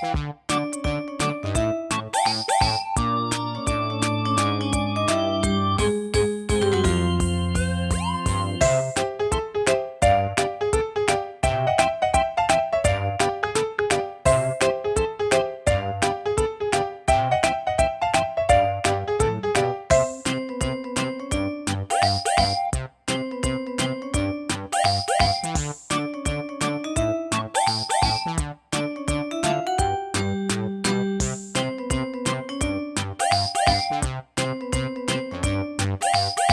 Thank you. Bye.